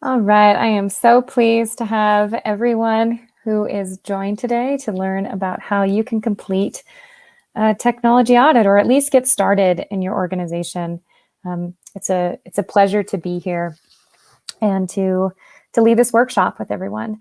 All right, I am so pleased to have everyone who is joined today to learn about how you can complete a technology audit or at least get started in your organization. Um, it's a it's a pleasure to be here and to to lead this workshop with everyone.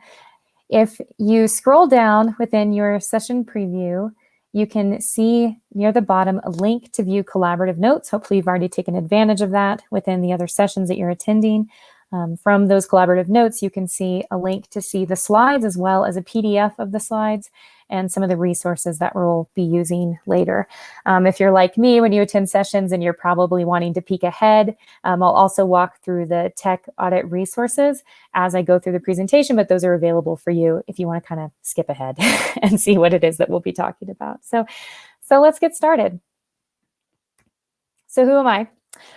If you scroll down within your session preview, you can see near the bottom a link to view collaborative notes. Hopefully you've already taken advantage of that within the other sessions that you're attending. Um, from those collaborative notes, you can see a link to see the slides as well as a PDF of the slides and some of the resources that we'll be using later. Um, if you're like me, when you attend sessions and you're probably wanting to peek ahead, um, I'll also walk through the tech audit resources as I go through the presentation, but those are available for you if you want to kind of skip ahead and see what it is that we'll be talking about. So, so let's get started. So who am I?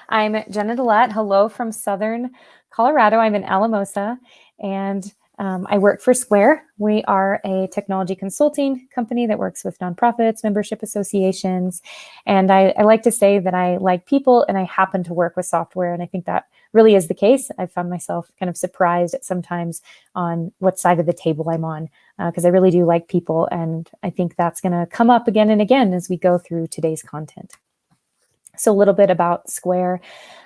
I'm Jenna Dillette. Hello from Southern Colorado. I'm in Alamosa and um, I work for Skvare. We are a technology consulting company that works with nonprofits, membership associations. And I, I, like to say that I like people and I happen to work with software. And I think that really is the case. I found myself kind of surprised at sometimes on what side of the table I'm on because uh, I really do like people. And I think that's going to come up again and again as we go through today's content. So a little bit about Skvare.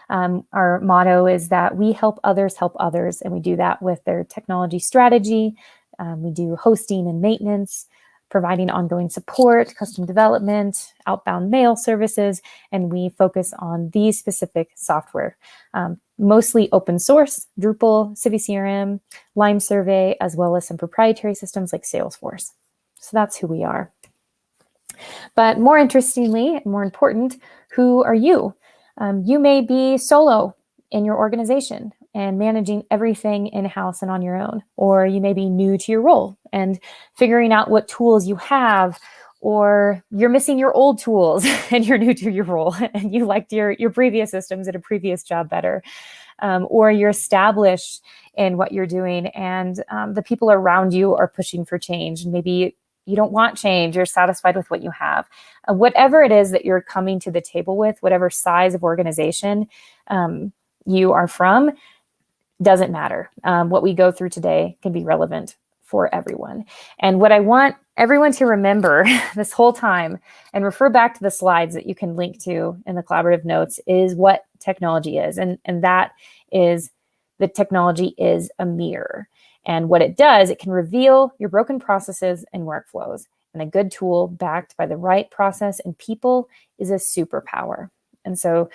Um, our motto is that we help others help others, and we do that with their technology strategy. Um, we do hosting and maintenance, providing ongoing support, custom development, outbound mail services, and we focus on these specific software, um, mostly open source, Drupal, CiviCRM, Lime Survey, as well as some proprietary systems like Salesforce. So that's who we are. But more interestingly, and more important, who are you? Um, you may be solo in your organization and managing everything in-house and on your own, or you may be new to your role and figuring out what tools you have, or you're missing your old tools and you're new to your role and you liked your, your previous systems at a previous job better, um, or you're established in what you're doing and um, the people around you are pushing for change. Maybe you don't want change, you're satisfied with what you have. Uh, whatever it is that you're coming to the table with, whatever size of organization um, you are from, doesn't matter. Um, what we go through today can be relevant for everyone. And what I want everyone to remember this whole time and refer back to the slides that you can link to in the collaborative notes is what technology is. And, and that is the technology is a mirror. And what it does, it can reveal your broken processes and workflows. And a good tool backed by the right process and people is a superpower. And so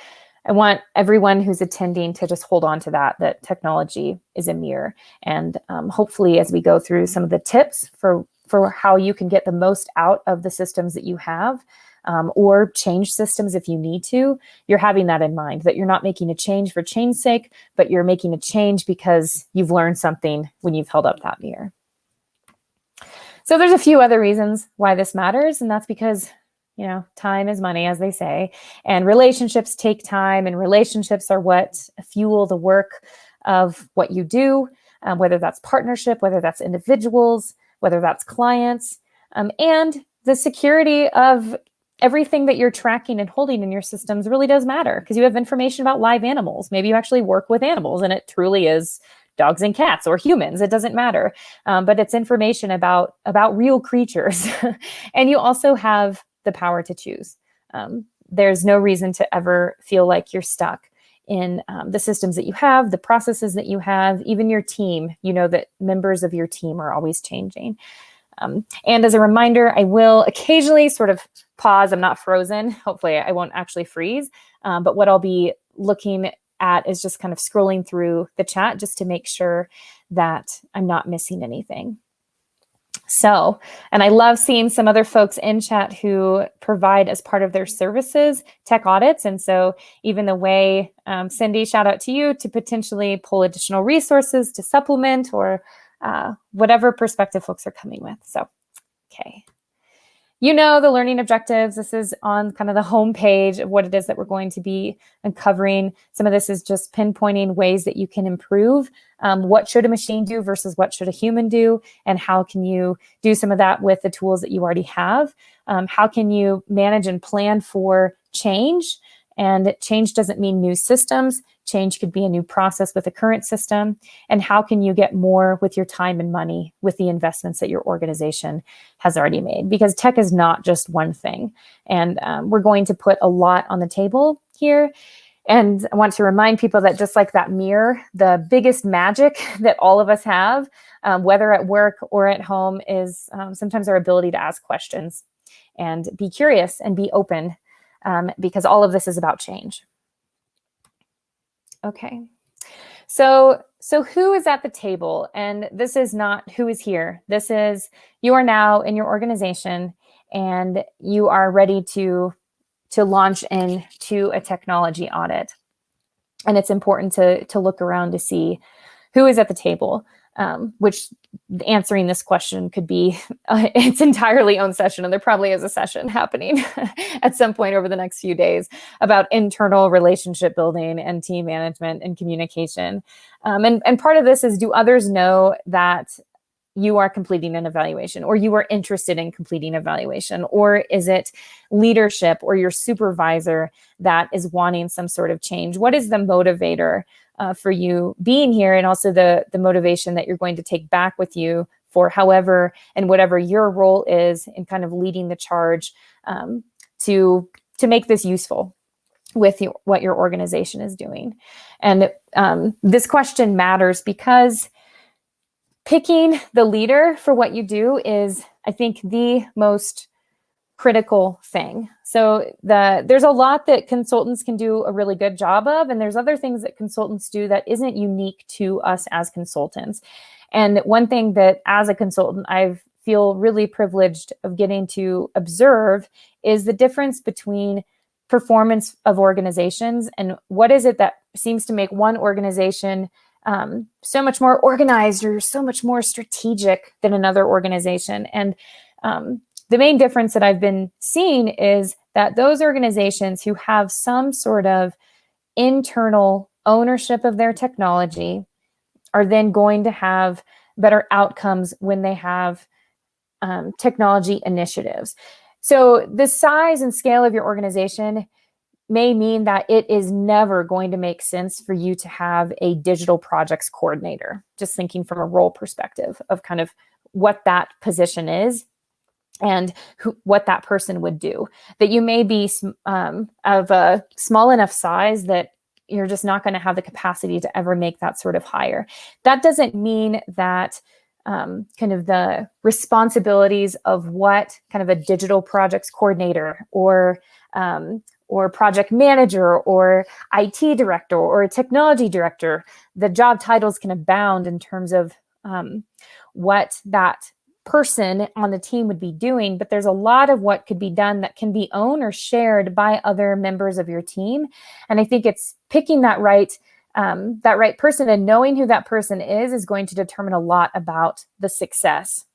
I want everyone who's attending to just hold on to that, that technology is a mirror. And um, hopefully as we go through some of the tips for, for how you can get the most out of the systems that you have, um, or change systems if you need to, you're having that in mind, that you're not making a change for change's sake, but you're making a change because you've learned something when you've held up that mirror. So there's a few other reasons why this matters, and that's because you know, time is money, as they say, and relationships take time, and relationships are what fuel the work of what you do, um, whether that's partnership, whether that's individuals, whether that's clients, um, and the security of everything that you're tracking and holding in your systems really does matter because you have information about live animals. Maybe you actually work with animals and it truly is dogs and cats or humans, it doesn't matter. Um, but it's information about, about real creatures. and you also have the power to choose. Um, there's no reason to ever feel like you're stuck in um, the systems that you have, the processes that you have, even your team. You know that members of your team are always changing. Um, and as a reminder, I will occasionally sort of pause. I'm not frozen. Hopefully I won't actually freeze. Um, but what I'll be looking at is just kind of scrolling through the chat just to make sure that I'm not missing anything. So, and I love seeing some other folks in chat who provide as part of their services tech audits. And so even the way, um, Cindy, shout out to you to potentially pull additional resources to supplement or uh, whatever perspective folks are coming with. So, okay. You know the learning objectives. This is on kind of the home page of what it is that we're going to be uncovering. Some of this is just pinpointing ways that you can improve. Um, what should a machine do versus what should a human do? And how can you do some of that with the tools that you already have? Um, how can you manage and plan for change? And change doesn't mean new systems. Change could be a new process with a current system. And how can you get more with your time and money with the investments that your organization has already made? Because tech is not just one thing. And um, we're going to put a lot on the table here. And I want to remind people that just like that mirror, the biggest magic that all of us have, um, whether at work or at home, is um, sometimes our ability to ask questions and be curious and be open um, because all of this is about change. Okay, so so who is at the table? And this is not who is here. This is you are now in your organization and you are ready to to launch into a technology audit. And it's important to to look around to see who is at the table um, which answering this question could be uh, its entirely own session. And there probably is a session happening at some point over the next few days about internal relationship building and team management and communication. Um, and, and part of this is do others know that you are completing an evaluation or you are interested in completing evaluation or is it leadership or your supervisor that is wanting some sort of change what is the motivator uh, for you being here and also the, the motivation that you're going to take back with you for however and whatever your role is in kind of leading the charge um, to, to make this useful with your, what your organization is doing. And um, this question matters because picking the leader for what you do is, I think, the most critical thing. So the there's a lot that consultants can do a really good job of, and there's other things that consultants do that isn't unique to us as consultants. And one thing that as a consultant, I feel really privileged of getting to observe is the difference between performance of organizations and what is it that seems to make one organization um, so much more organized or so much more strategic than another organization. And um, the main difference that I've been seeing is that those organizations who have some sort of internal ownership of their technology are then going to have better outcomes when they have um, technology initiatives. So the size and scale of your organization may mean that it is never going to make sense for you to have a digital projects coordinator, just thinking from a role perspective of kind of what that position is and who, what that person would do. That you may be um, of a small enough size that you're just not going to have the capacity to ever make that sort of hire. That doesn't mean that um, kind of the responsibilities of what kind of a digital projects coordinator or um, or project manager or IT director or a technology director, the job titles can abound in terms of um, what that person on the team would be doing, but there's a lot of what could be done that can be owned or shared by other members of your team. And I think it's picking that right um, that right person and knowing who that person is is going to determine a lot about the success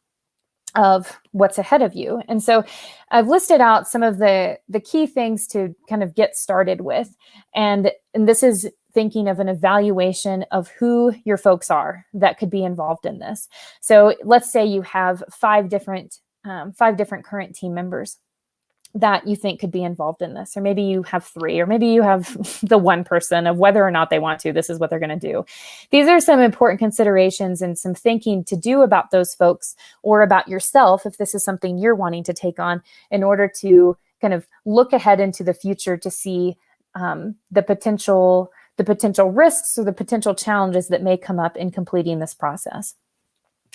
of what's ahead of you. And so I've listed out some of the, the key things to kind of get started with. And, and this is thinking of an evaluation of who your folks are that could be involved in this. So let's say you have five different, um, five different current team members that you think could be involved in this, or maybe you have three, or maybe you have the one person of whether or not they want to, this is what they're going to do. These are some important considerations and some thinking to do about those folks or about yourself if this is something you're wanting to take on in order to kind of look ahead into the future to see um, the potential the potential risks or the potential challenges that may come up in completing this process.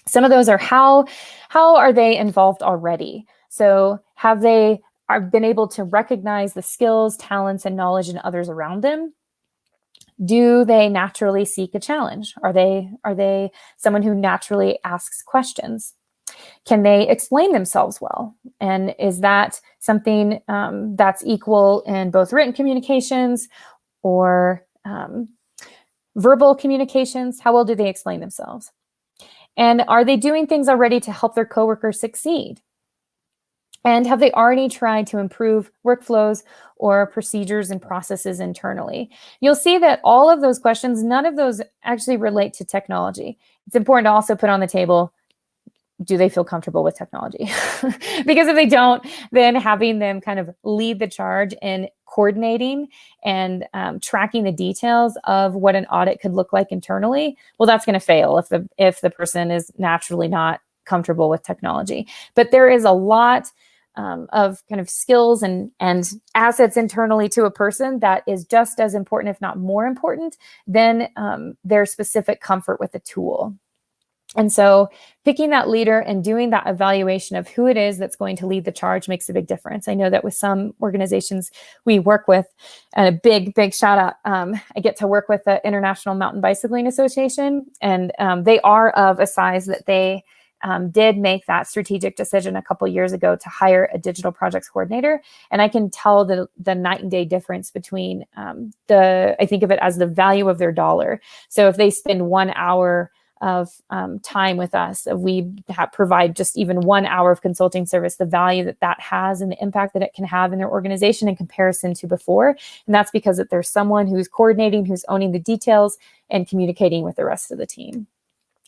Some of those are how, how are they involved already? So have they are been able to recognize the skills, talents, and knowledge in others around them? Do they naturally seek a challenge? Are they, are they someone who naturally asks questions? Can they explain themselves well? And is that something um, that's equal in both written communications or um, verbal communications, how well do they explain themselves? And are they doing things already to help their coworkers succeed? And have they already tried to improve workflows or procedures and processes internally? You'll see that all of those questions, none of those actually relate to technology. It's important to also put on the table, do they feel comfortable with technology? because if they don't, then having them kind of lead the charge in coordinating and um, tracking the details of what an audit could look like internally, well, that's going to fail if the if the person is naturally not comfortable with technology. But there is a lot um, of kind of skills and and assets internally to a person that is just as important, if not more important, than um, their specific comfort with the tool. And so picking that leader and doing that evaluation of who it is that's going to lead the charge makes a big difference. I know that with some organizations we work with, and a big, big shout out, um, I get to work with the International Mountain Bicycling Association, and um, they are of a size that they um, did make that strategic decision a couple years ago to hire a digital projects coordinator. And I can tell the, the night and day difference between um, the, I think of it as the value of their dollar. So if they spend one hour of um, time with us, we provide just even one hour of consulting service, the value that that has and the impact that it can have in their organization in comparison to before. And that's because that there's someone who's coordinating, who's owning the details and communicating with the rest of the team.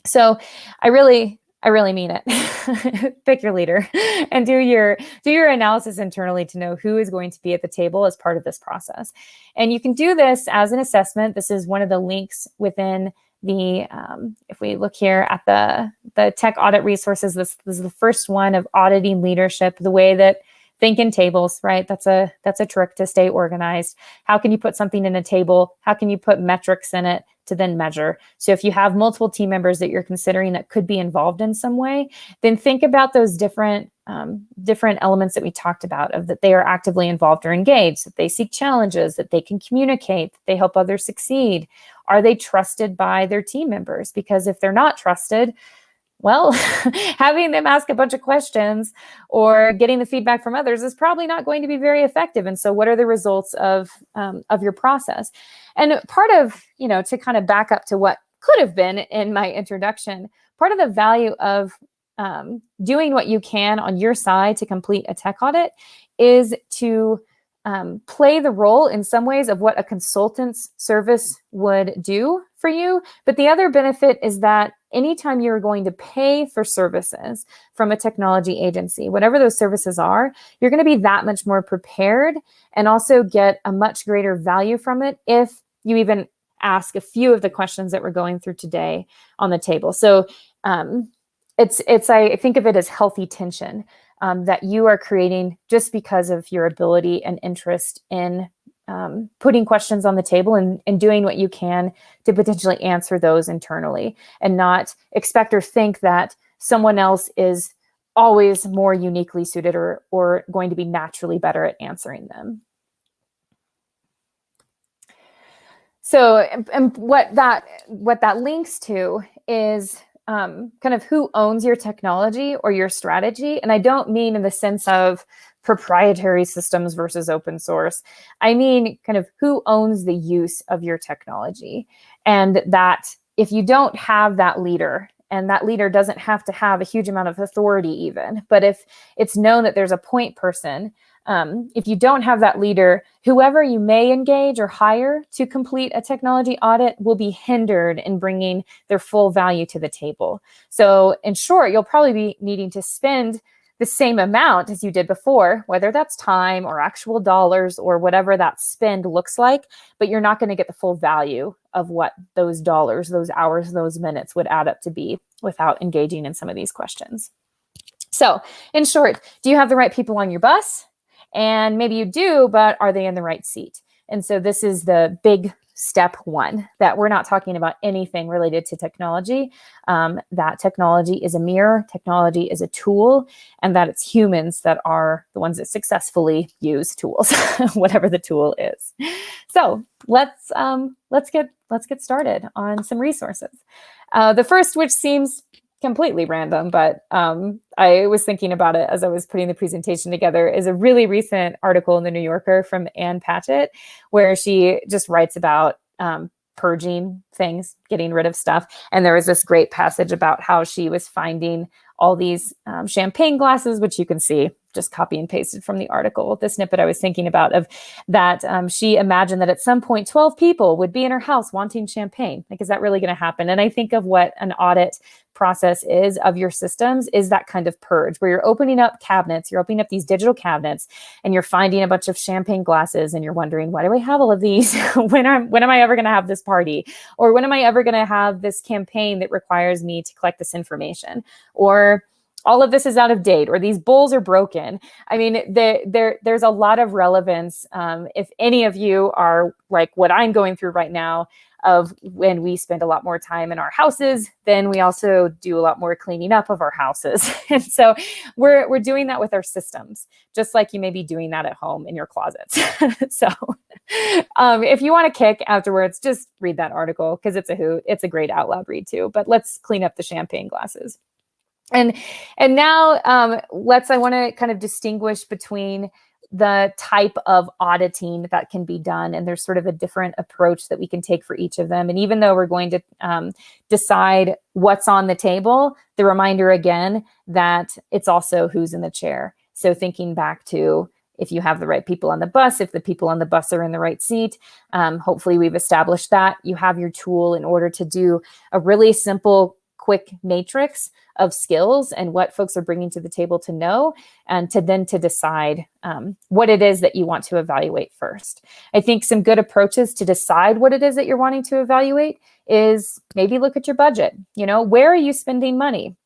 So I really I really mean it. Pick your leader and do your do your analysis internally to know who is going to be at the table as part of this process. And you can do this as an assessment. This is one of the links within the um, if we look here at the the tech audit resources. This, this is the first one of auditing leadership. The way that think in tables, right? That's a that's a trick to stay organized. How can you put something in a table? How can you put metrics in it? to then measure. So if you have multiple team members that you're considering that could be involved in some way, then think about those different um, different elements that we talked about of that they are actively involved or engaged, that they seek challenges, that they can communicate, that they help others succeed. Are they trusted by their team members? Because if they're not trusted, well, having them ask a bunch of questions or getting the feedback from others is probably not going to be very effective. And so what are the results of, um, of your process? And part of, you know, to kind of back up to what could have been in my introduction, part of the value of um, doing what you can on your side to complete a tech audit is to um, play the role in some ways of what a consultant's service would do for you. But the other benefit is that anytime you're going to pay for services from a technology agency, whatever those services are, you're going to be that much more prepared and also get a much greater value from it if you even ask a few of the questions that we're going through today on the table. So um, it's, it's I think of it as healthy tension um, that you are creating just because of your ability and interest in um, putting questions on the table and, and doing what you can to potentially answer those internally and not expect or think that someone else is always more uniquely suited or, or going to be naturally better at answering them. So and what that what that links to is um, kind of who owns your technology or your strategy. And I don't mean in the sense of proprietary systems versus open source. I mean, kind of who owns the use of your technology. And that if you don't have that leader, and that leader doesn't have to have a huge amount of authority even, but if it's known that there's a point person um, if you don't have that leader, whoever you may engage or hire to complete a technology audit will be hindered in bringing their full value to the table. So in short, you'll probably be needing to spend the same amount as you did before, whether that's time or actual dollars or whatever that spend looks like, but you're not going to get the full value of what those dollars, those hours, those minutes would add up to be without engaging in some of these questions. So in short, do you have the right people on your bus? And maybe you do, but are they in the right seat? And so this is the big step one that we're not talking about anything related to technology, um, that technology is a mirror, technology is a tool, and that it's humans that are the ones that successfully use tools, whatever the tool is. So let's um, let's get let's get started on some resources. Uh, the first, which seems completely random, but um, I was thinking about it as I was putting the presentation together, is a really recent article in the New Yorker from Ann Patchett, where she just writes about um, purging things, getting rid of stuff. And there was this great passage about how she was finding all these um, champagne glasses, which you can see just copy and pasted from the article, the snippet I was thinking about of that um, she imagined that at some point 12 people would be in her house wanting champagne. Like, is that really going to happen? And I think of what an audit process is of your systems is that kind of purge where you're opening up cabinets, you're opening up these digital cabinets and you're finding a bunch of champagne glasses and you're wondering, why do I have all of these? when I'm when am I ever going to have this party? Or when am I ever going to have this campaign that requires me to collect this information? Or all of this is out of date or these bowls are broken. I mean, there, there, there's a lot of relevance. Um, if any of you are like what I'm going through right now, of when we spend a lot more time in our houses, then we also do a lot more cleaning up of our houses. and so we're, we're doing that with our systems, just like you may be doing that at home in your closets. so um, if you want to kick afterwards, just read that article because it's a hoot. It's a great out loud read too, but let's clean up the champagne glasses. And and now um, let's I want to kind of distinguish between the type of auditing that can be done and there's sort of a different approach that we can take for each of them and even though we're going to um, decide what's on the table the reminder again that it's also who's in the chair so thinking back to if you have the right people on the bus, if the people on the bus are in the right seat. Um, hopefully we've established that. You have your tool in order to do a really simple quick matrix of skills and what folks are bringing to the table to know and to then to decide um, what it is that you want to evaluate first. I think some good approaches to decide what it is that you're wanting to evaluate is maybe look at your budget. You know, where are you spending money?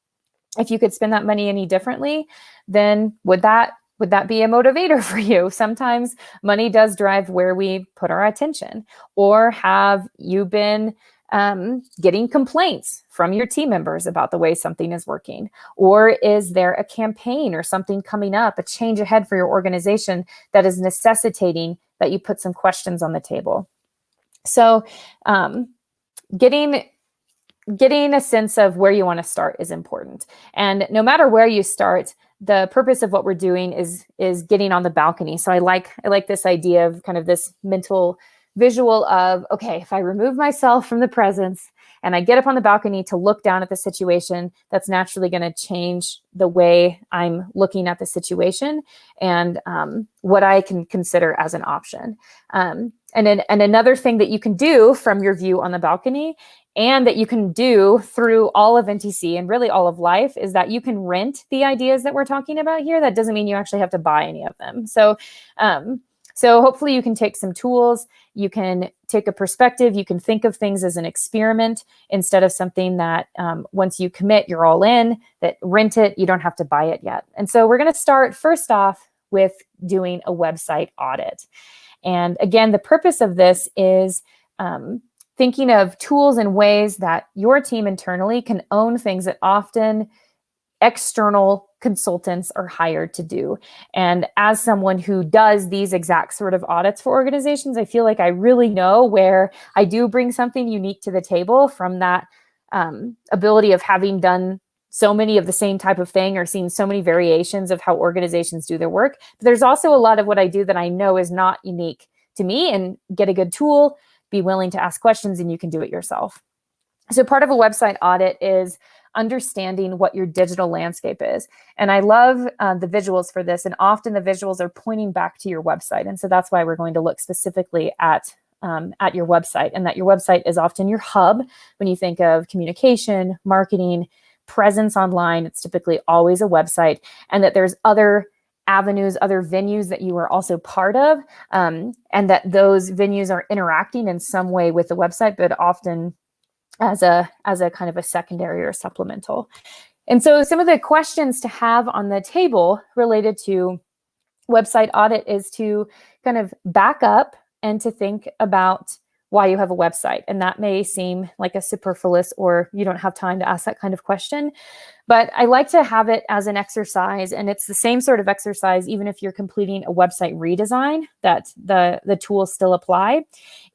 If you could spend that money any differently, then would that would that be a motivator for you? Sometimes money does drive where we put our attention. Or have you been um, getting complaints from your team members about the way something is working? Or is there a campaign or something coming up, a change ahead for your organization that is necessitating that you put some questions on the table? So um, getting getting a sense of where you want to start is important. And no matter where you start, the purpose of what we're doing is is getting on the balcony. So I like I like this idea of kind of this mental visual of, okay, if I remove myself from the presence and I get up on the balcony to look down at the situation, that's naturally going to change the way I'm looking at the situation and um, what I can consider as an option. Um, and, then, and another thing that you can do from your view on the balcony and that you can do through all of NTC and really all of life is that you can rent the ideas that we're talking about here. That doesn't mean you actually have to buy any of them. So um, so hopefully you can take some tools, you can take a perspective, you can think of things as an experiment instead of something that um, once you commit, you're all in, that rent it, you don't have to buy it yet. And so we're gonna start first off with doing a website audit. And again, the purpose of this is um, thinking of tools and ways that your team internally can own things that often external consultants are hired to do. And as someone who does these exact sort of audits for organizations, I feel like I really know where I do bring something unique to the table from that um, ability of having done so many of the same type of thing or seen so many variations of how organizations do their work. But there's also a lot of what I do that I know is not unique to me and get a good tool, be willing to ask questions and you can do it yourself. So part of a website audit is understanding what your digital landscape is. And I love uh, the visuals for this. And often the visuals are pointing back to your website. And so that's why we're going to look specifically at um, at your website and that your website is often your hub when you think of communication, marketing, presence online. It's typically always a website and that there's other avenues, other venues that you are also part of, um, and that those venues are interacting in some way with the website, but often as a as a kind of a secondary or supplemental. And so some of the questions to have on the table related to website audit is to kind of back up and to think about why you have a website. And that may seem like a superfluous or you don't have time to ask that kind of question. But I like to have it as an exercise and it's the same sort of exercise even if you're completing a website redesign that the, the tools still apply,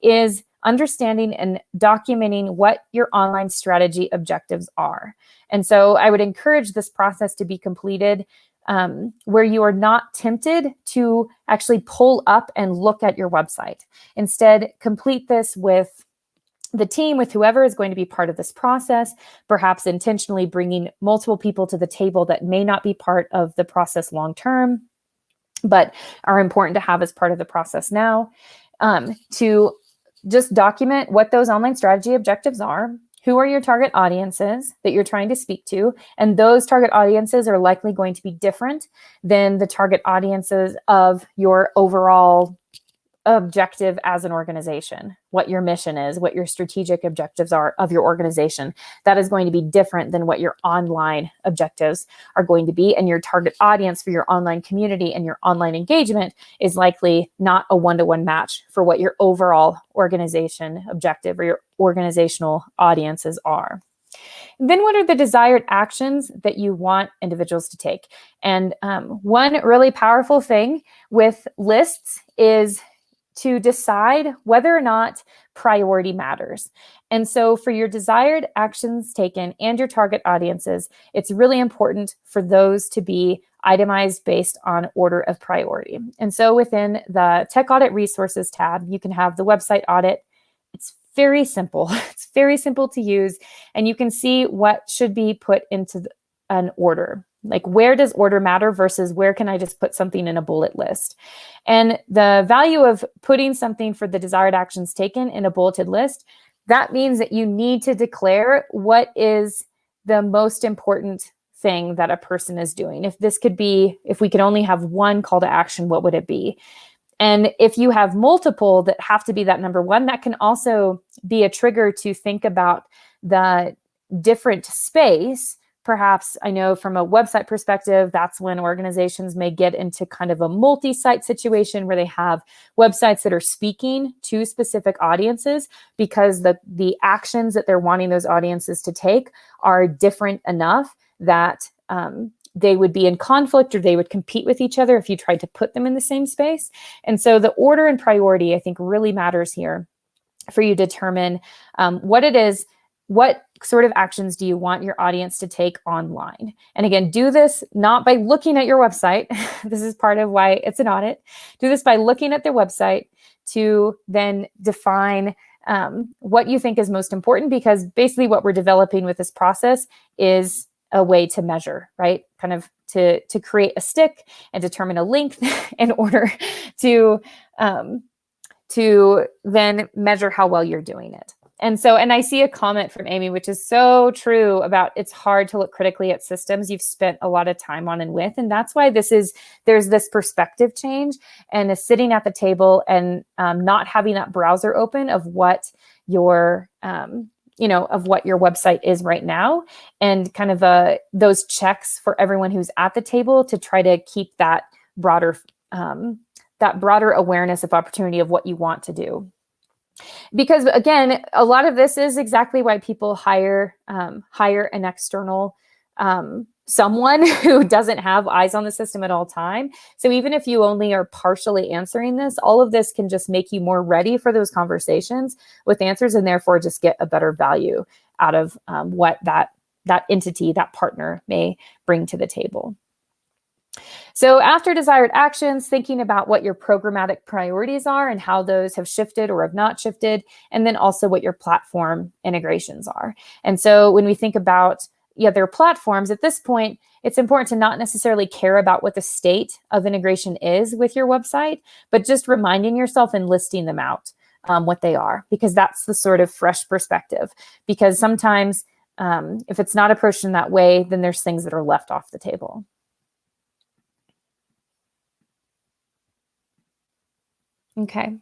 is understanding and documenting what your online strategy objectives are. And so I would encourage this process to be completed um, where you are not tempted to actually pull up and look at your website. Instead, complete this with the team with whoever is going to be part of this process, perhaps intentionally bringing multiple people to the table that may not be part of the process long term, but are important to have as part of the process now, um, to just document what those online strategy objectives are, who are your target audiences that you're trying to speak to, and those target audiences are likely going to be different than the target audiences of your overall objective as an organization, what your mission is, what your strategic objectives are of your organization. That is going to be different than what your online objectives are going to be. And your target audience for your online community and your online engagement is likely not a one to one match for what your overall organization objective or your organizational audiences are. Then what are the desired actions that you want individuals to take? And um, one really powerful thing with lists is to decide whether or not priority matters. And so for your desired actions taken and your target audiences, it's really important for those to be itemized based on order of priority. And so within the Tech Audit Resources tab, you can have the website audit. It's very simple. It's very simple to use. And you can see what should be put into an order. Like where does order matter versus where can I just put something in a bullet list? And the value of putting something for the desired actions taken in a bulleted list, that means that you need to declare what is the most important thing that a person is doing. If this could be, if we could only have one call to action, what would it be? And if you have multiple that have to be that number one, that can also be a trigger to think about the different space perhaps I know from a website perspective, that's when organizations may get into kind of a multi-site situation where they have websites that are speaking to specific audiences because the, the actions that they're wanting those audiences to take are different enough that um, they would be in conflict or they would compete with each other if you tried to put them in the same space. And so the order and priority, I think, really matters here for you to determine um, what it is what sort of actions do you want your audience to take online? And again, do this not by looking at your website. this is part of why it's an audit. Do this by looking at their website to then define um, what you think is most important because basically what we're developing with this process is a way to measure, right? Kind of to, to create a stick and determine a length in order to, um, to then measure how well you're doing it. And so, and I see a comment from Amy, which is so true about it's hard to look critically at systems you've spent a lot of time on and with. And that's why this is, there's this perspective change and is sitting at the table and um, not having that browser open of what your, um, you know, of what your website is right now and kind of uh, those checks for everyone who's at the table to try to keep that broader, um, that broader awareness of opportunity of what you want to do because again, a lot of this is exactly why people hire um, hire an external um, someone who doesn't have eyes on the system at all time. So even if you only are partially answering this, all of this can just make you more ready for those conversations with answers and therefore just get a better value out of um, what that that entity, that partner may bring to the table. So after desired actions, thinking about what your programmatic priorities are and how those have shifted or have not shifted, and then also what your platform integrations are. And so when we think about the other platforms, at this point, it's important to not necessarily care about what the state of integration is with your website, but just reminding yourself and listing them out, um, what they are, because that's the sort of fresh perspective. Because sometimes um, if it's not approached in that way, then there's things that are left off the table. Okay.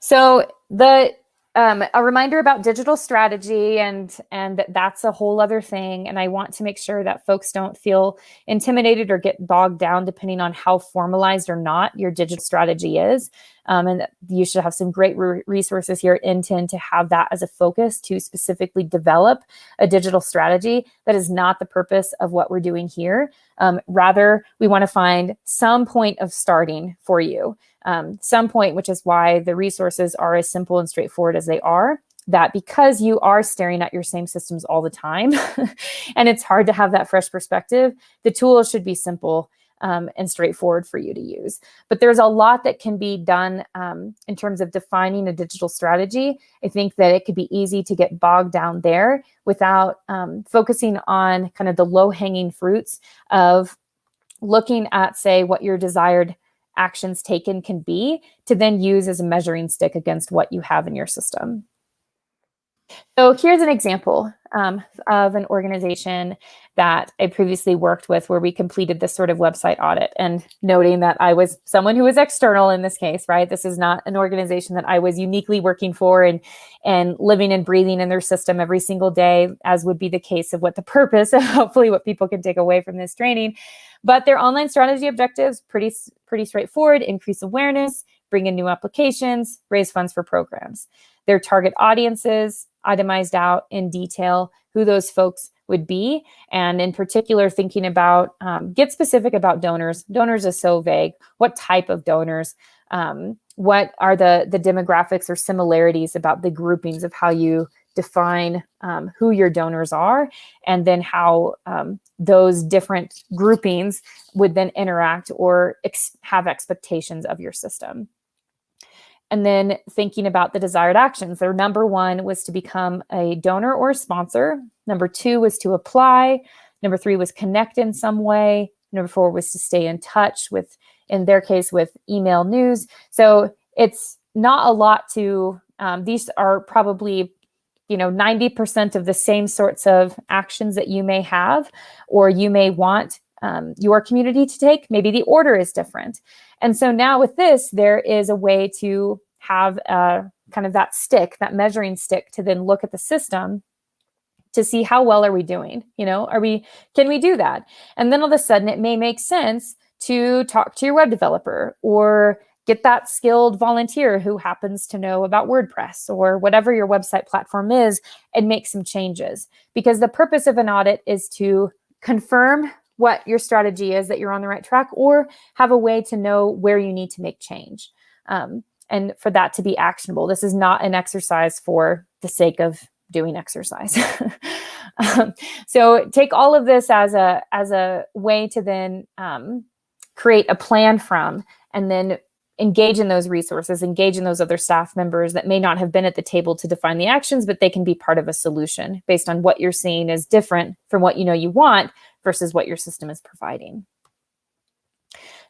So the um, a reminder about digital strategy and and that's a whole other thing and i want to make sure that folks don't feel intimidated or get bogged down depending on how formalized or not your digital strategy is um, and you should have some great re resources here at NTEN to have that as a focus to specifically develop a digital strategy. That is not the purpose of what we're doing here. Um, rather, we want to find some point of starting for you. Um, some point, which is why the resources are as simple and straightforward as they are that because you are staring at your same systems all the time and it's hard to have that fresh perspective, the tools should be simple um, and straightforward for you to use. But there's a lot that can be done um, in terms of defining a digital strategy. I think that it could be easy to get bogged down there without um, focusing on kind of the low hanging fruits of looking at, say, what your desired actions taken can be to then use as a measuring stick against what you have in your system. So here's an example um, of an organization that I previously worked with where we completed this sort of website audit and noting that I was someone who was external in this case, right? This is not an organization that I was uniquely working for and, and living and breathing in their system every single day, as would be the case of what the purpose of hopefully what people can take away from this training. But their online strategy objectives, pretty, pretty straightforward, increase awareness, bring in new applications, raise funds for programs. Their target audiences, itemized out in detail who those folks would be. And in particular, thinking about, um, get specific about donors. Donors is so vague. What type of donors? Um, what are the, the demographics or similarities about the groupings of how you define um, who your donors are and then how um, those different groupings would then interact or ex have expectations of your system and then thinking about the desired actions. Their number one was to become a donor or sponsor. Number two was to apply. Number three was connect in some way. Number four was to stay in touch with, in their case, with email news. So it's not a lot to, um, these are probably you know 90% of the same sorts of actions that you may have or you may want um, your community to take. Maybe the order is different. And so now with this, there is a way to have a, kind of that stick, that measuring stick to then look at the system to see how well are we doing? You know, are we, can we do that? And then all of a sudden it may make sense to talk to your web developer or get that skilled volunteer who happens to know about WordPress or whatever your website platform is and make some changes. Because the purpose of an audit is to confirm what your strategy is that you're on the right track or have a way to know where you need to make change um, and for that to be actionable. This is not an exercise for the sake of doing exercise. um, so take all of this as a as a way to then um, create a plan from and then engage in those resources, engage in those other staff members that may not have been at the table to define the actions, but they can be part of a solution based on what you're seeing is different from what you know you want versus what your system is providing.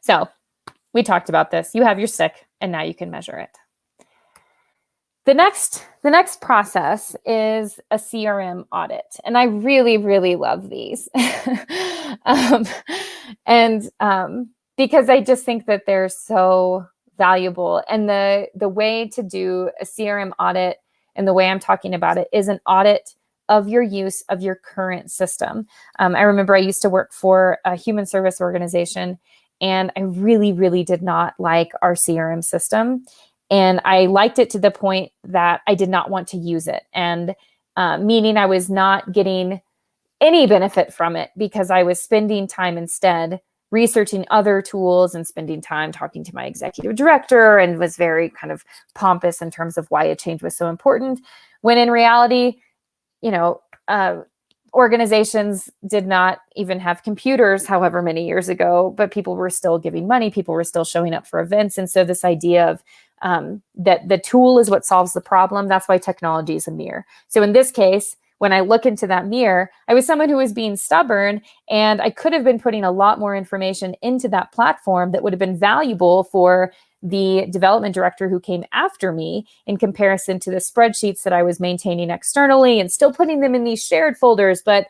So we talked about this. You have your stick and now you can measure it. The next, the next process is a CRM audit. And I really, really love these. um, and um, because I just think that they're so valuable. And the, the way to do a CRM audit and the way I'm talking about it is an audit of your use of your current system. Um, I remember I used to work for a human service organization and I really, really did not like our CRM system. And I liked it to the point that I did not want to use it. And uh, meaning I was not getting any benefit from it because I was spending time instead researching other tools and spending time talking to my executive director and was very kind of pompous in terms of why a change was so important. When in reality, you know, uh, organizations did not even have computers however many years ago, but people were still giving money, people were still showing up for events. And so this idea of um, that the tool is what solves the problem, that's why technology is a mirror. So in this case, when I look into that mirror, I was someone who was being stubborn and I could have been putting a lot more information into that platform that would have been valuable for the development director who came after me in comparison to the spreadsheets that I was maintaining externally and still putting them in these shared folders. But,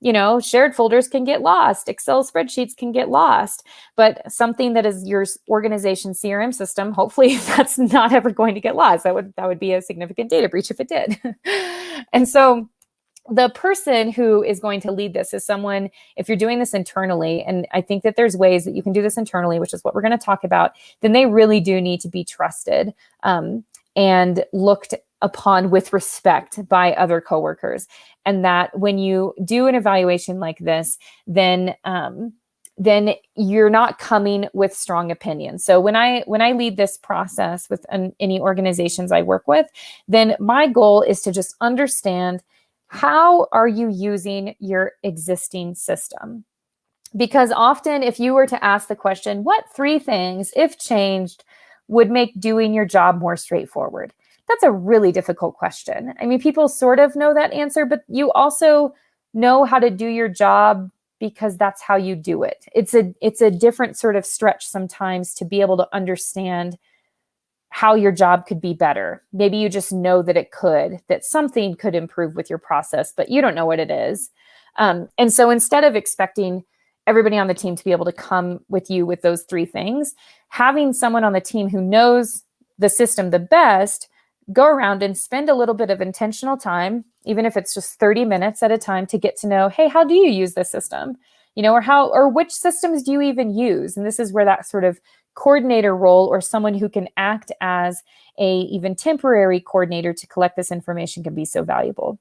you know, shared folders can get lost. Excel spreadsheets can get lost. But something that is your organization CRM system, hopefully that's not ever going to get lost. That would, that would be a significant data breach if it did. and so the person who is going to lead this is someone, if you're doing this internally, and I think that there's ways that you can do this internally, which is what we're going to talk about, then they really do need to be trusted um, and looked upon with respect by other coworkers. And that when you do an evaluation like this, then um, then you're not coming with strong opinions. So when I when I lead this process with an, any organizations I work with, then my goal is to just understand how are you using your existing system? Because often, if you were to ask the question, what three things, if changed, would make doing your job more straightforward? That's a really difficult question. I mean, people sort of know that answer, but you also know how to do your job because that's how you do it. It's a it's a different sort of stretch sometimes to be able to understand how your job could be better. Maybe you just know that it could, that something could improve with your process, but you don't know what it is. Um, and so instead of expecting everybody on the team to be able to come with you with those three things, having someone on the team who knows the system the best go around and spend a little bit of intentional time, even if it's just 30 minutes at a time to get to know, hey, how do you use this system? You know, or how, or which systems do you even use? And this is where that sort of coordinator role or someone who can act as a even temporary coordinator to collect this information can be so valuable.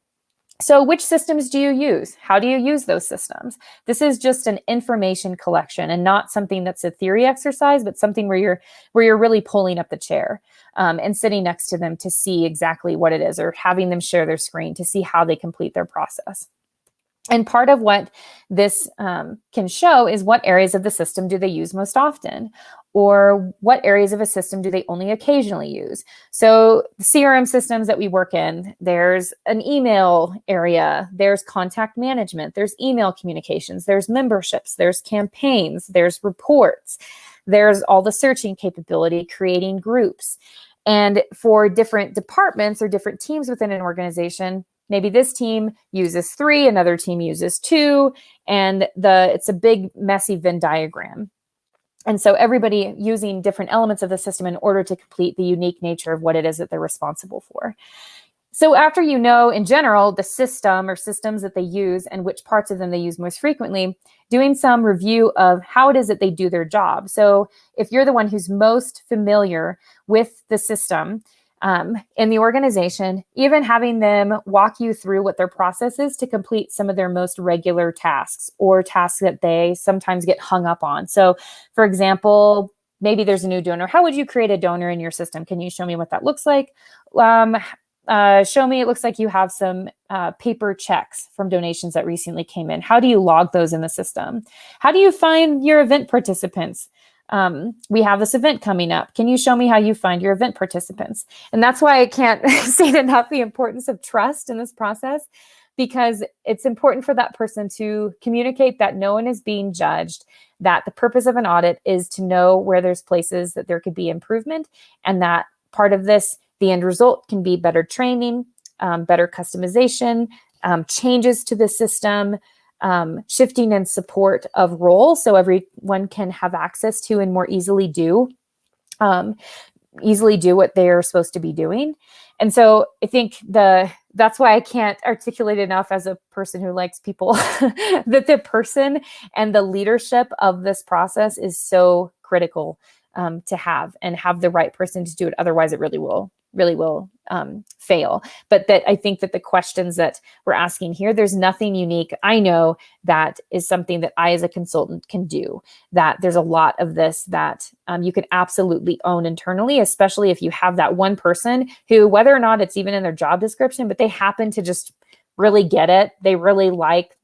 So which systems do you use? How do you use those systems? This is just an information collection and not something that's a theory exercise, but something where you're where you're really pulling up the chair um, and sitting next to them to see exactly what it is or having them share their screen to see how they complete their process. And part of what this um, can show is what areas of the system do they use most often? Or what areas of a system do they only occasionally use? So CRM systems that we work in, there's an email area, there's contact management, there's email communications, there's memberships, there's campaigns, there's reports, there's all the searching capability, creating groups. And for different departments or different teams within an organization, maybe this team uses three, another team uses two, and the it's a big messy Venn diagram. And so everybody using different elements of the system in order to complete the unique nature of what it is that they're responsible for. So after you know in general the system or systems that they use and which parts of them they use most frequently, doing some review of how it is that they do their job. So if you're the one who's most familiar with the system, um, in the organization, even having them walk you through what their process is to complete some of their most regular tasks or tasks that they sometimes get hung up on. So, for example, maybe there's a new donor. How would you create a donor in your system? Can you show me what that looks like? Um, uh, show me, it looks like you have some uh, paper checks from donations that recently came in. How do you log those in the system? How do you find your event participants? Um, we have this event coming up. Can you show me how you find your event participants? And that's why I can't say enough the importance of trust in this process because it's important for that person to communicate that no one is being judged, that the purpose of an audit is to know where there's places that there could be improvement, and that part of this, the end result can be better training, um, better customization, um, changes to the system, um, shifting and support of role so everyone can have access to and more easily do um, easily do what they're supposed to be doing. And so I think the that's why I can't articulate enough as a person who likes people that the person and the leadership of this process is so critical um, to have and have the right person to do it. Otherwise, it really will really will um, fail. But that I think that the questions that we're asking here, there's nothing unique. I know that is something that I as a consultant can do, that there's a lot of this that um, you can absolutely own internally, especially if you have that one person who, whether or not it's even in their job description, but they happen to just really get it. They really like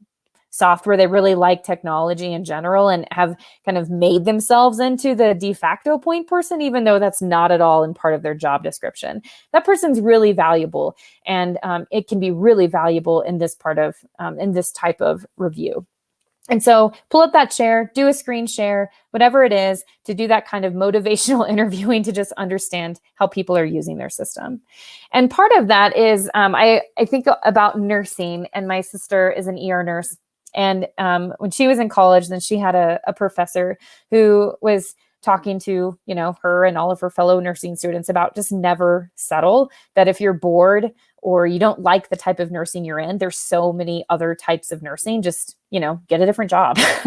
software. They really like technology in general and have kind of made themselves into the de facto point person, even though that's not at all in part of their job description. That person's really valuable and um, it can be really valuable in this part of, um, in this type of review. And so pull up that chair, do a screen share, whatever it is, to do that kind of motivational interviewing to just understand how people are using their system. And part of that is um, I, I think about nursing, and my sister is an ER nurse. And um, when she was in college, then she had a, a professor who was talking to you know her and all of her fellow nursing students about just never settle that if you're bored or you don't like the type of nursing you're in there's so many other types of nursing just you know get a different job.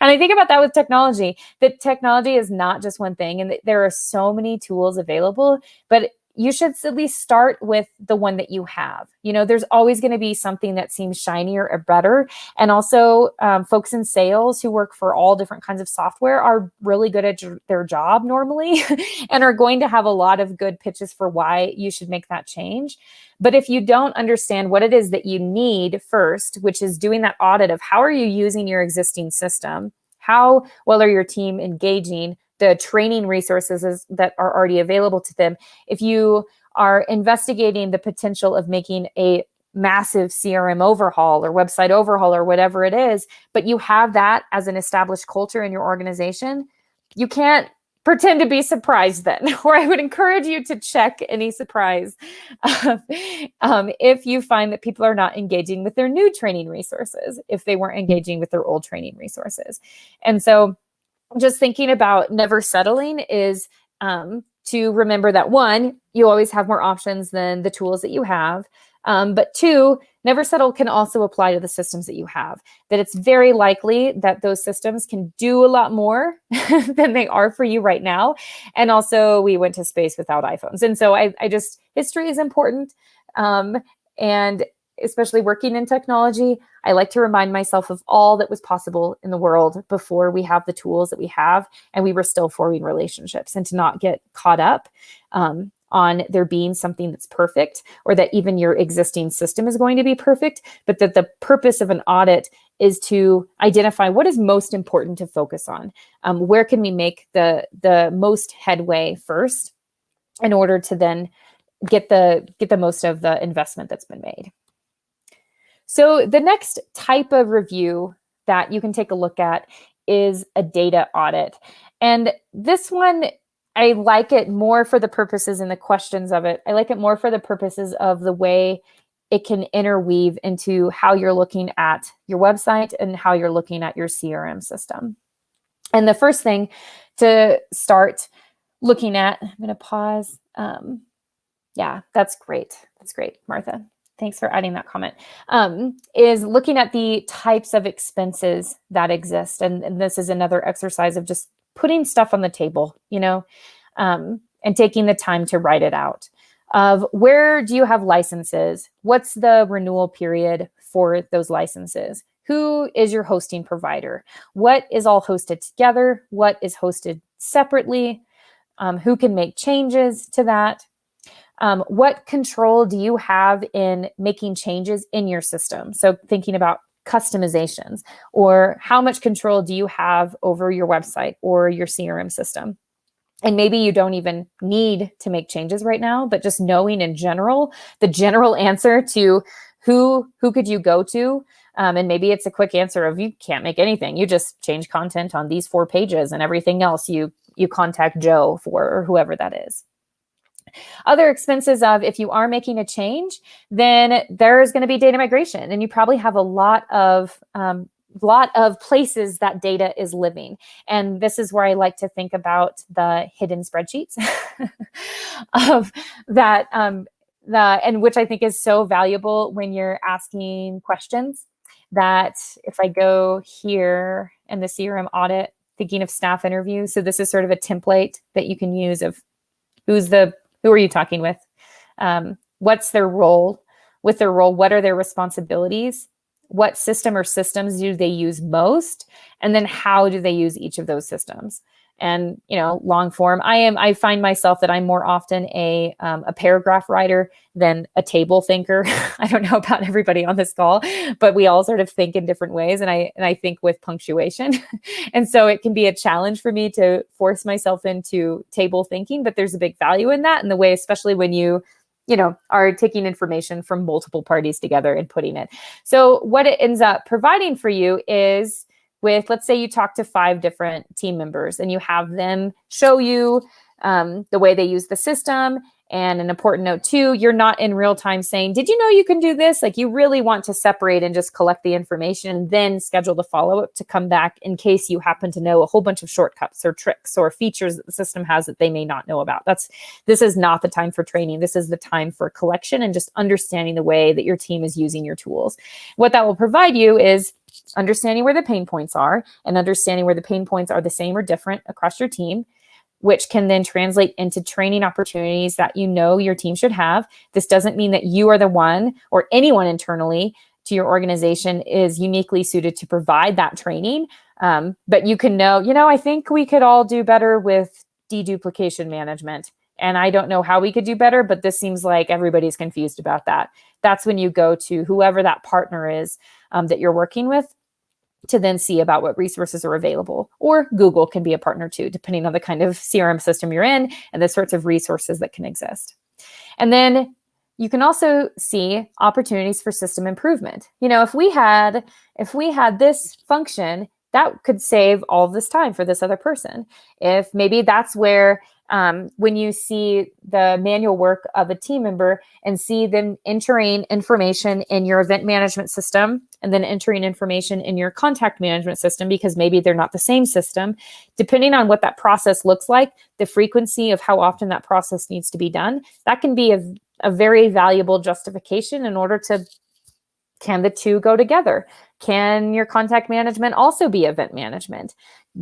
And i think about that with technology. That technology is not just one thing and there are so many tools available but you should at least start with the one that you have. You know, there's always going to be something that seems shinier or better. And also, um, folks in sales who work for all different kinds of software are really good at their job normally and are going to have a lot of good pitches for why you should make that change. But if you don't understand what it is that you need first, which is doing that audit of how are you using your existing system, How well are your team engaging the training resources that are already available to them? If you are investigating the potential of making a massive CRM overhaul or website overhaul or whatever it is, but you have that as an established culture in your organization, you can't pretend to be surprised then, or I would encourage you to check any surprise um, if you find that people are not engaging with their new training resources, if they weren't engaging with their old training resources. And so just thinking about never settling is um, to remember that one, you always have more options than the tools that you have. Um, but two, never settle can also apply to the systems that you have, that it's very likely that those systems can do a lot more than they are for you right now. And also we went to space without iPhones. And so I, I just, history is important. Um, and especially working in technology, I like to remind myself of all that was possible in the world before we have the tools that we have and we were still forming relationships and to not get caught up um, on there being something that's perfect or that even your existing system is going to be perfect, but that the purpose of an audit is to identify what is most important to focus on. Um, where can we make the, the most headway first in order to then get the, get the most of the investment that's been made. So the next type of review that you can take a look at is a data audit. And this one I like it more for the purposes and the questions of it. I like it more for the purposes of the way it can interweave into how you're looking at your website and how you're looking at your CRM system. And the first thing to start looking at, I'm going to pause. Um, yeah, that's great. That's great, Martha. Thanks for adding that comment. Um, is looking at the types of expenses that exist. And, and this is another exercise of just putting stuff on the table, you know, um, and taking the time to write it out of where do you have licenses? What's the renewal period for those licenses? Who is your hosting provider? What is all hosted together? What is hosted separately? Um, who can make changes to that? Um, what control do you have in making changes in your system? So thinking about customizations or how much control do you have over your website or your CRM system? And maybe you don't even need to make changes right now, but just knowing in general, the general answer to who who could you go to um, and maybe it's a quick answer of you can't make anything you just change content on these four pages and everything else you you contact joe for or whoever that is other expenses of if you are making a change, then there's going to be data migration, and you probably have a lot of um, lot of places that data is living. And this is where I like to think about the hidden spreadsheets of that, um, the, and which I think is so valuable when you're asking questions that if I go here in the CRM audit, thinking of staff interviews. So this is sort of a template that you can use of who's the who are you talking with? Um, what's their role? With their role, what are their responsibilities? What system or systems do they use most? And then how do they use each of those systems? And you know long form i am i find myself that i'm more often a um, a paragraph writer than a table thinker i don't know about everybody on this call but we all sort of think in different ways and i and i think with punctuation and so it can be a challenge for me to force myself into table thinking but there's a big value in that in the way especially when you you know, are taking information from multiple parties together and putting it. So what it ends up providing for you is with, let's say you talk to five different team members and you have them show you um, the way they use the system. And an important note too, you're not in real time saying, did you know you can do this? Like you really want to separate and just collect the information and then schedule the follow-up to come back in case you happen to know a whole bunch of shortcuts or tricks or features that the system has that they may not know about. That's This is not the time for training. This is the time for collection and just understanding the way that your team is using your tools. What that will provide you is understanding where the pain points are and understanding where the pain points are the same or different across your team, which can then translate into training opportunities that you know your team should have. This doesn't mean that you are the one or anyone internally to your organization is uniquely suited to provide that training. Um, but you can know, you know, I think we could all do better with deduplication management. And I don't know how we could do better, but this seems like everybody's confused about that. That's when you go to whoever that partner is um, that you're working with to then see about what resources are available. Or Google can be a partner too, depending on the kind of CRM system you're in and the sorts of resources that can exist. And then you can also see opportunities for system improvement. You know, if we had if we had this function, that could save all this time for this other person. If maybe that's where um, when you see the manual work of a team member and see them entering information in your event management system and then entering information in your contact management system because maybe they're not the same system, depending on what that process looks like, the frequency of how often that process needs to be done, that can be a, a very valuable justification in order to can the two go together? Can your contact management also be event management?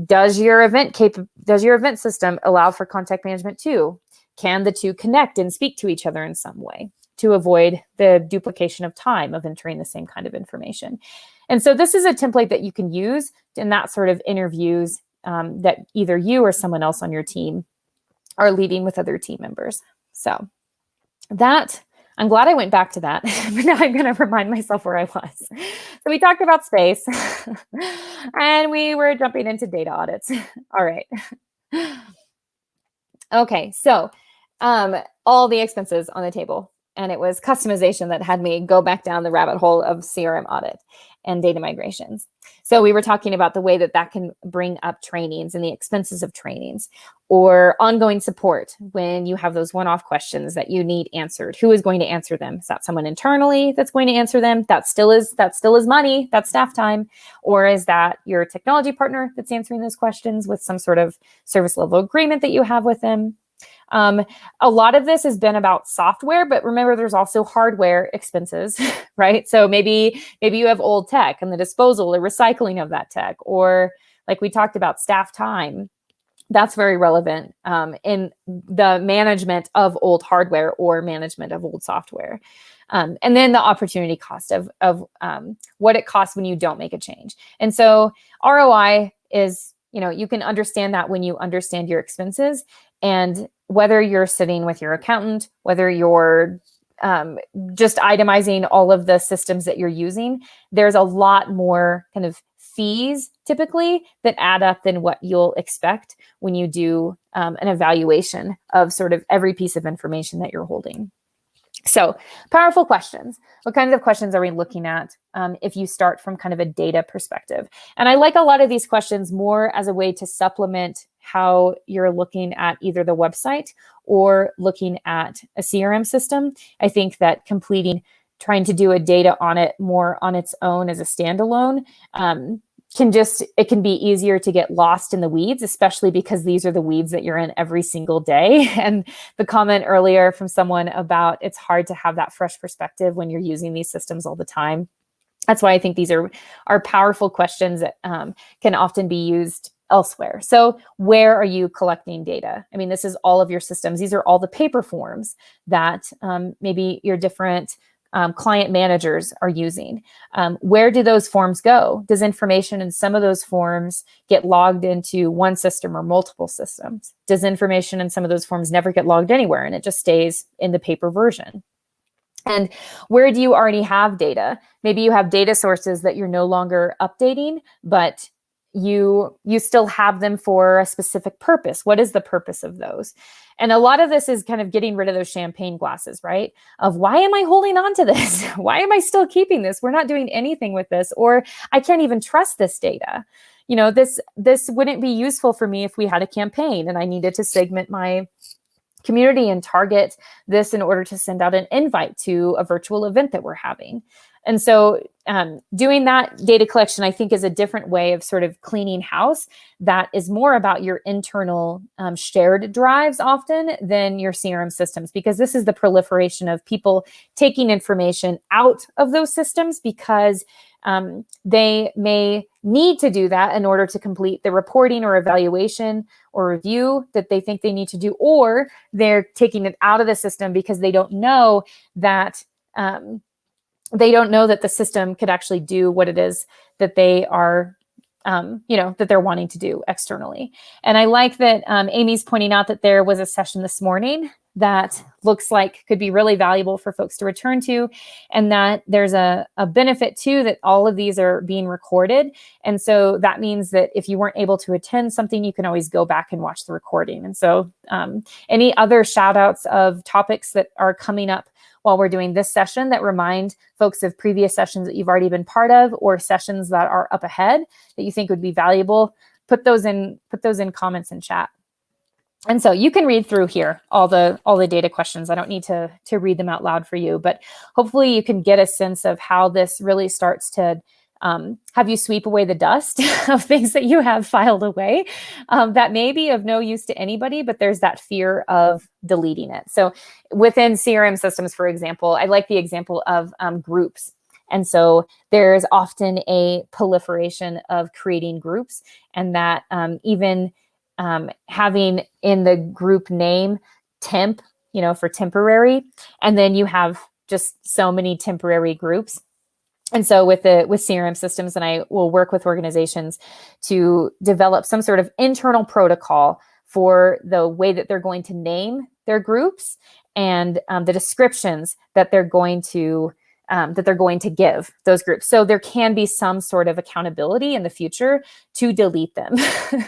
Does your event cap does your event system allow for contact management too? Can the two connect and speak to each other in some way to avoid the duplication of time of entering the same kind of information? And so this is a template that you can use in that sort of interviews um, that either you or someone else on your team are leading with other team members. So that I'm glad I went back to that, but now I'm going to remind myself where I was. So we talked about space and we were jumping into data audits. All right. Okay, so um, all the expenses on the table. And it was customization that had me go back down the rabbit hole of CRM audit and data migrations. So we were talking about the way that that can bring up trainings and the expenses of trainings or ongoing support when you have those one-off questions that you need answered. Who is going to answer them? Is that someone internally that's going to answer them? That still is that still is money, that's staff time. Or is that your technology partner that's answering those questions with some sort of service level agreement that you have with them? Um, a lot of this has been about software, but remember there's also hardware expenses, right? So maybe maybe you have old tech and the disposal or recycling of that tech, or like we talked about staff time. That's very relevant um, in the management of old hardware or management of old software. Um, and then the opportunity cost of, of um, what it costs when you don't make a change. And so ROI is, you know, you can understand that when you understand your expenses and whether you're sitting with your accountant, whether you're um, just itemizing all of the systems that you're using, there's a lot more kind of fees typically that add up than what you'll expect when you do um, an evaluation of sort of every piece of information that you're holding. So powerful questions. What kinds of questions are we looking at um, if you start from kind of a data perspective? And I like a lot of these questions more as a way to supplement how you're looking at either the website or looking at a CRM system. I think that completing, trying to do a data audit more on its own as a standalone um, can just, it can be easier to get lost in the weeds, especially because these are the weeds that you're in every single day. And the comment earlier from someone about it's hard to have that fresh perspective when you're using these systems all the time. That's why I think these are, are powerful questions that um, can often be used elsewhere. So where are you collecting data? I mean, this is all of your systems. These are all the paper forms that um, maybe your different um, client managers are using. Um, where do those forms go? Does information in some of those forms get logged into one system or multiple systems? Does information in some of those forms never get logged anywhere and it just stays in the paper version? And where do you already have data? Maybe you have data sources that you're no longer updating, but you you still have them for a specific purpose. What is the purpose of those? And a lot of this is kind of getting rid of those champagne glasses right? Of why am i holding on to this? Why am i still keeping this? We're not doing anything with this or i can't even trust this data. You know this this wouldn't be useful for me if we had a campaign and i needed to segment my community and target this in order to send out an invite to a virtual event that we're having and so um, doing that data collection, I think, is a different way of sort of cleaning house that is more about your internal um, shared drives often than your CRM systems, because this is the proliferation of people taking information out of those systems because um, they may need to do that in order to complete the reporting or evaluation or review that they think they need to do, or they're taking it out of the system because they don't know that um, they don't know that the system could actually do what it is that they are um, you know, that they're wanting to do externally. And I like that um, Amy's pointing out that there was a session this morning that looks like could be really valuable for folks to return to and that there's a, a benefit too that all of these are being recorded and so that means that if you weren't able to attend something you can always go back and watch the recording and so um, any other shout outs of topics that are coming up while we're doing this session that remind folks of previous sessions that you've already been part of or sessions that are up ahead that you think would be valuable put those in put those in comments and chat and so you can read through here all the all the data questions. I don't need to to read them out loud for you, but hopefully you can get a sense of how this really starts to um, have you sweep away the dust of things that you have filed away um, that may be of no use to anybody, but there's that fear of deleting it. So within CRM systems, for example, I like the example of um, groups. And so there's often a proliferation of creating groups and that um, even um, having in the group name temp, you know, for temporary, and then you have just so many temporary groups. And so with the with CRM systems, and I will work with organizations to develop some sort of internal protocol for the way that they're going to name their groups and um, the descriptions that they're going to um, that they're going to give those groups. So there can be some sort of accountability in the future to delete them.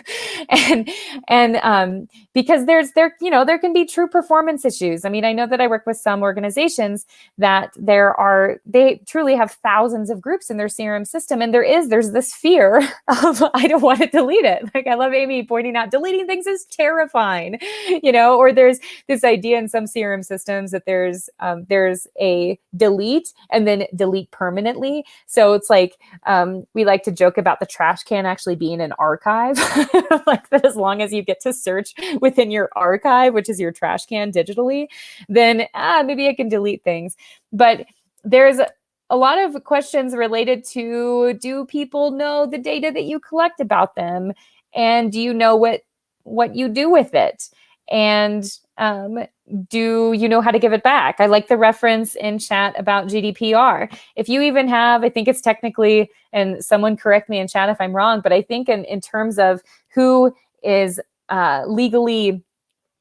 and and um, because there's there, you know, there can be true performance issues. I mean, I know that I work with some organizations that there are, they truly have thousands of groups in their CRM system. And there is, there's this fear of, I don't want to delete it. Like I love Amy pointing out, deleting things is terrifying, you know, or there's this idea in some CRM systems that there's, um, there's a delete and then delete permanently. So it's like um, we like to joke about the trash can actually being an archive, like that as long as you get to search within your archive, which is your trash can digitally, then ah, maybe I can delete things. But there's a lot of questions related to do people know the data that you collect about them and do you know what what you do with it and um, do you know how to give it back? I like the reference in chat about GDPR. If you even have, I think it's technically, and someone correct me in chat if I'm wrong, but I think in, in terms of who is uh, legally,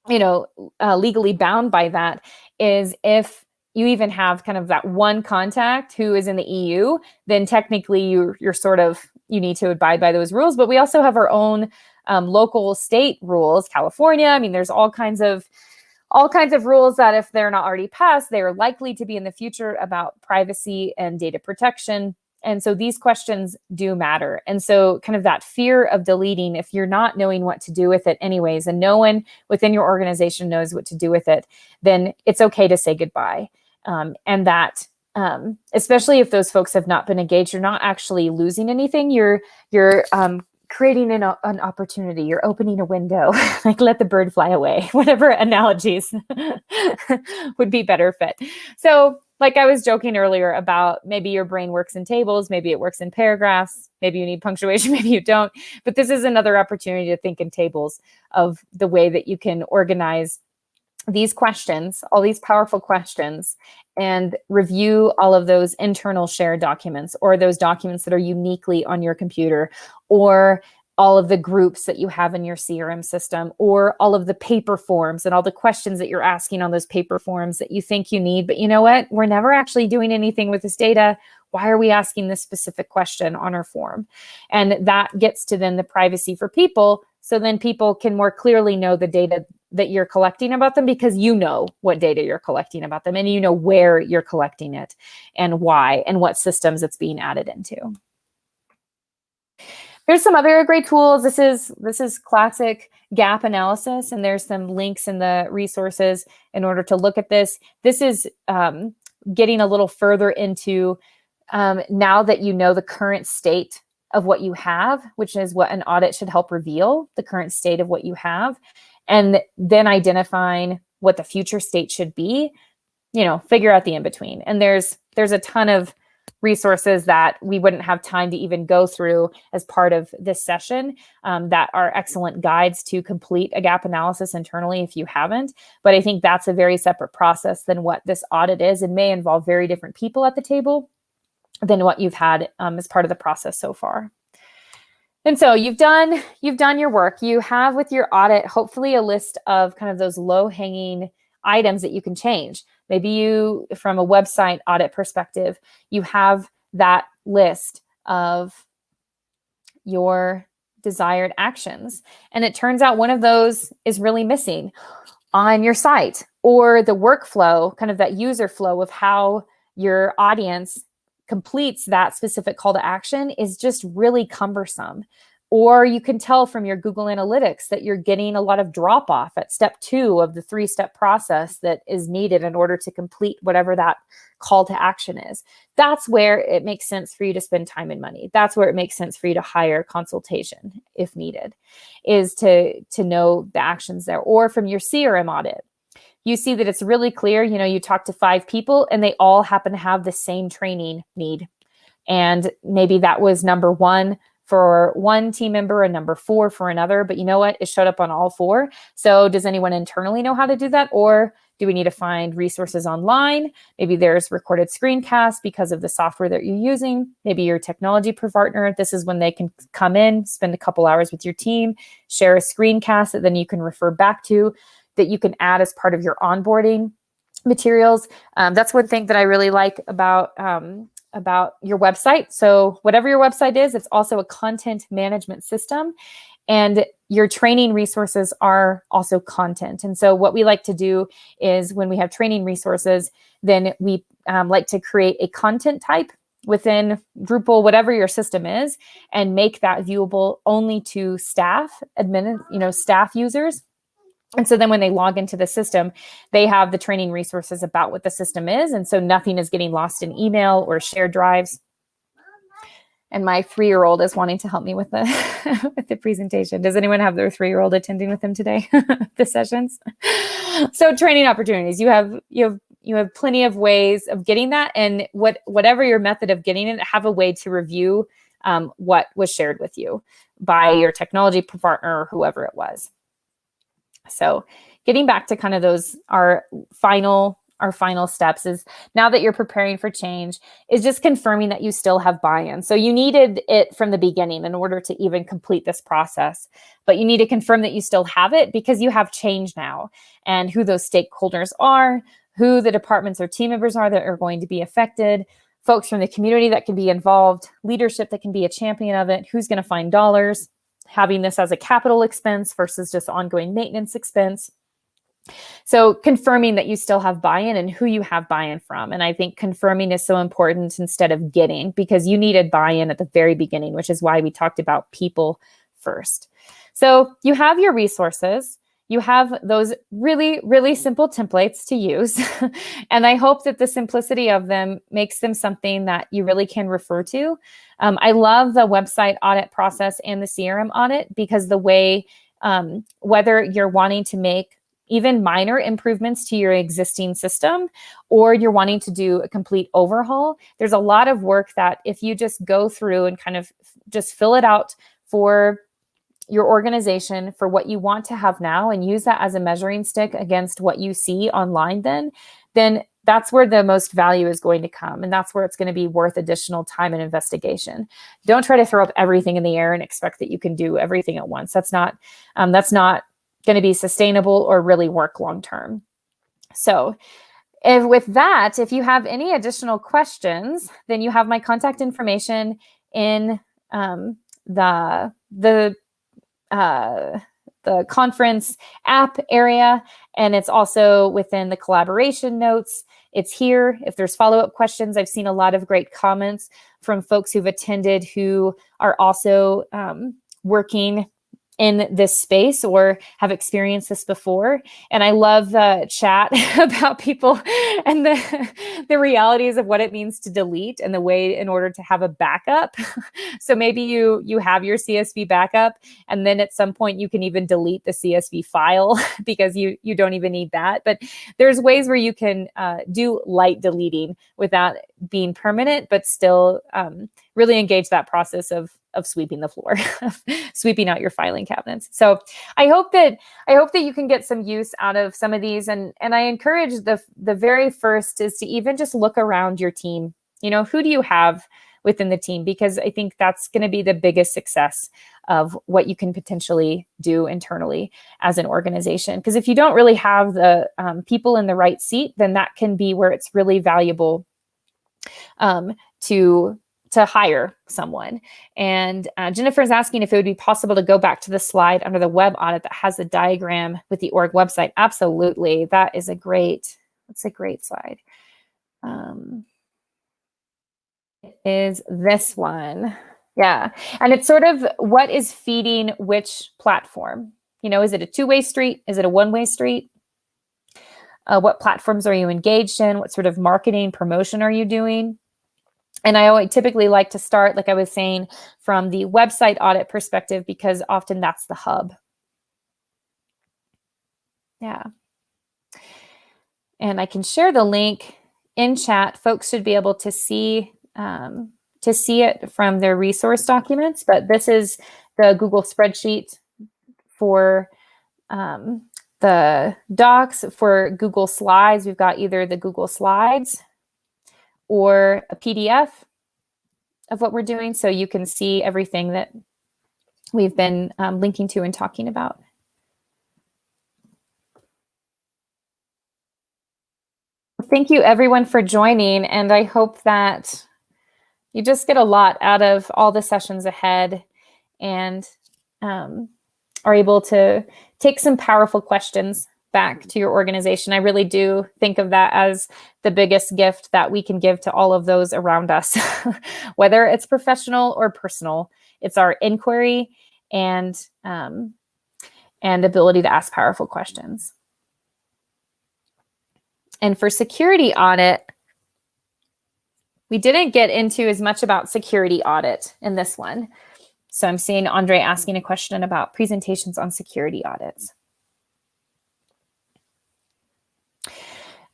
you know, uh, legally bound by that is if you even have kind of that one contact who is in the EU, then technically you, you're sort of, you need to abide by those rules. But we also have our own um, local state rules, California. I mean, there's all kinds of all kinds of rules that if they're not already passed, they are likely to be in the future about privacy and data protection. And so these questions do matter. And so kind of that fear of deleting, if you're not knowing what to do with it anyways, and no one within your organization knows what to do with it, then it's okay to say goodbye. Um, and that um, especially if those folks have not been engaged, you're not actually losing anything. You're you're um, creating an, an opportunity. You're opening a window. Like let the bird fly away. Whatever analogies would be better fit. So like i was joking earlier about maybe your brain works in tables maybe it works in paragraphs maybe you need punctuation maybe you don't. But this is another opportunity to think in tables of the way that you can organize these questions, all these powerful questions, and review all of those internal shared documents or those documents that are uniquely on your computer or all of the groups that you have in your CRM system or all of the paper forms and all the questions that you're asking on those paper forms that you think you need. But you know what? We're never actually doing anything with this data. Why are we asking this specific question on our form? And that gets to then the privacy for people. So then people can more clearly know the data that you're collecting about them because you know what data you're collecting about them and you know where you're collecting it and why and what systems it's being added into. There's some other great tools. This is this is classic gap analysis, and there's some links in the resources in order to look at this. This is um, getting a little further into um, now that you know the current state of what you have, which is what an audit should help reveal, the current state of what you have and then identifying what the future state should be, you know, figure out the in between. And there's there's a ton of resources that we wouldn't have time to even go through as part of this session um, that are excellent guides to complete a gap analysis internally if you haven't. But I think that's a very separate process than what this audit is and may involve very different people at the table than what you've had um, as part of the process so far. And so you've done you've done your work. You have with your audit hopefully a list of kind of those low hanging items that you can change. Maybe you, from a website audit perspective, you have that list of your desired actions. And it turns out one of those is really missing on your site or the workflow, kind of that user flow of how your audience completes that specific call to action is just really cumbersome. Or you can tell from your Google Analytics that you're getting a lot of drop off at step two of the three step process that is needed in order to complete whatever that call to action is. That's where it makes sense for you to spend time and money. That's where it makes sense for you to hire consultation if needed, is to, to know the actions there. Or from your CRM audit, you see that it's really clear. You know, you talk to five people and they all happen to have the same training need. And maybe that was number one for one team member and number four for another. But you know what? It showed up on all four. So does anyone internally know how to do that? Or do we need to find resources online? Maybe there's recorded screencasts because of the software that you're using. Maybe your technology partner, this is when they can come in, spend a couple hours with your team, share a screencast that then you can refer back to, that you can add as part of your onboarding materials. Um, that's one thing that I really like about um, about your website. So whatever your website is, it's also a content management system and your training resources are also content. And so what we like to do is when we have training resources, then we um, like to create a content type within Drupal, whatever your system is, and make that viewable only to staff, admin, you know, staff users and so then when they log into the system, they have the training resources about what the system is. And so nothing is getting lost in email or shared drives. And my three-year-old is wanting to help me with the with the presentation. Does anyone have their three-year-old attending with them today? the sessions. So training opportunities. You have you have you have plenty of ways of getting that, and what whatever your method of getting it, have a way to review um, what was shared with you by your technology partner or whoever it was. So getting back to kind of those our final our final steps is now that you're preparing for change is just confirming that you still have buy-in. So you needed it from the beginning in order to even complete this process, but you need to confirm that you still have it because you have change now and who those stakeholders are, who the departments or team members are that are going to be affected, folks from the community that can be involved, leadership that can be a champion of it, who's going to find dollars, having this as a capital expense versus just ongoing maintenance expense. So confirming that you still have buy-in and who you have buy-in from. And I think confirming is so important instead of getting because you needed buy-in at the very beginning, which is why we talked about people first. So you have your resources you have those really, really simple templates to use. and I hope that the simplicity of them makes them something that you really can refer to. Um, I love the website audit process and the CRM audit because the way, um, whether you're wanting to make even minor improvements to your existing system, or you're wanting to do a complete overhaul, there's a lot of work that if you just go through and kind of just fill it out for your organization for what you want to have now and use that as a measuring stick against what you see online then, then that's where the most value is going to come. And that's where it's going to be worth additional time and investigation. Don't try to throw up everything in the air and expect that you can do everything at once. That's not, um, that's not going to be sustainable or really work long-term. So if with that, if you have any additional questions, then you have my contact information in um, the, the uh, the conference app area, and it's also within the collaboration notes. It's here. If there's follow-up questions, I've seen a lot of great comments from folks who've attended who are also um, working in this space or have experienced this before. And I love the chat about people and the, the realities of what it means to delete and the way in order to have a backup. so maybe you, you have your CSV backup and then at some point you can even delete the CSV file because you, you don't even need that. But there's ways where you can uh, do light deleting without being permanent, but still um, really engage that process of of sweeping the floor, sweeping out your filing cabinets. So I hope that I hope that you can get some use out of some of these. And and I encourage the the very first is to even just look around your team. You know, who do you have within the team because I think that's going to be the biggest success of what you can potentially do internally as an organization. Because if you don't really have the um, people in the right seat, then that can be where it's really valuable um, to to hire someone. And uh, Jennifer is asking if it would be possible to go back to the slide under the web audit that has the diagram with the org website. Absolutely, that is a great. That's a great slide. Um, is this one. Yeah. And it's sort of what is feeding which platform? You know, is it a two way street? Is it a one way street? Uh, what platforms are you engaged in? What sort of marketing promotion are you doing? And I always typically like to start, like I was saying, from the website audit perspective because often that's the hub. Yeah. And I can share the link in chat. Folks should be able to see um, to see it from their resource documents, but this is the Google spreadsheet for um, the docs. For Google Slides, we've got either the Google Slides or a PDF of what we're doing so you can see everything that we've been um, linking to and talking about. Thank you everyone for joining and I hope that you just get a lot out of all the sessions ahead and um, are able to take some powerful questions back to your organization. I really do think of that as the biggest gift that we can give to all of those around us, whether it's professional or personal. It's our inquiry and um, and ability to ask powerful questions. And for security audit, we didn't get into as much about security audit in this one. So I'm seeing Andre asking a question about presentations on security audits.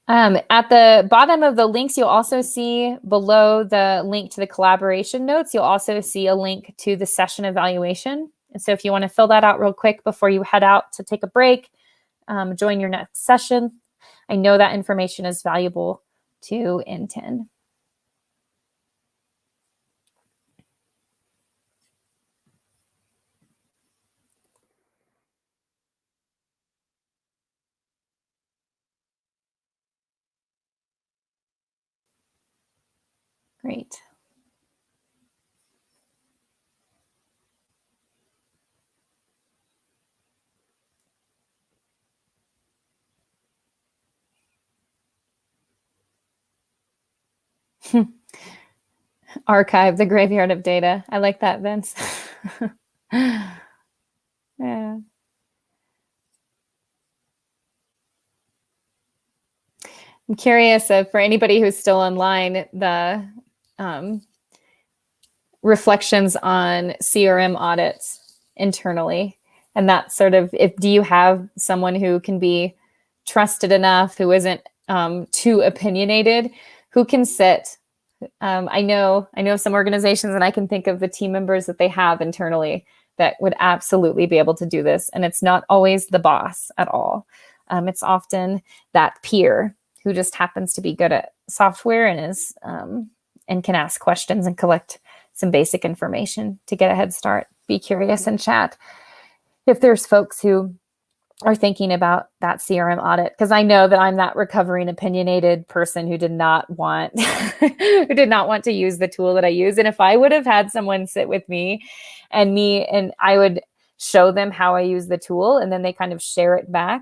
Um, at the bottom of the links, you'll also see below the link to the collaboration notes, you'll also see a link to the session evaluation. And so if you want to fill that out real quick before you head out to take a break, um, join your next session. I know that information is valuable to NTEN. Great. Archive the graveyard of data. I like that, Vince. yeah. I'm curious if for anybody who's still online, the um, reflections on CRM audits internally. And that sort of, if do you have someone who can be trusted enough, who isn't um, too opinionated, who can sit? Um, I know, I know some organizations, and I can think of the team members that they have internally that would absolutely be able to do this. And it's not always the boss at all. Um, it's often that peer who just happens to be good at software and is um, and can ask questions and collect some basic information to get a head start. Be curious and chat. If there's folks who are thinking about that CRM audit, because I know that I'm that recovering opinionated person who did not want who did not want to use the tool that I use. And if I would have had someone sit with me and me and I would show them how I use the tool and then they kind of share it back.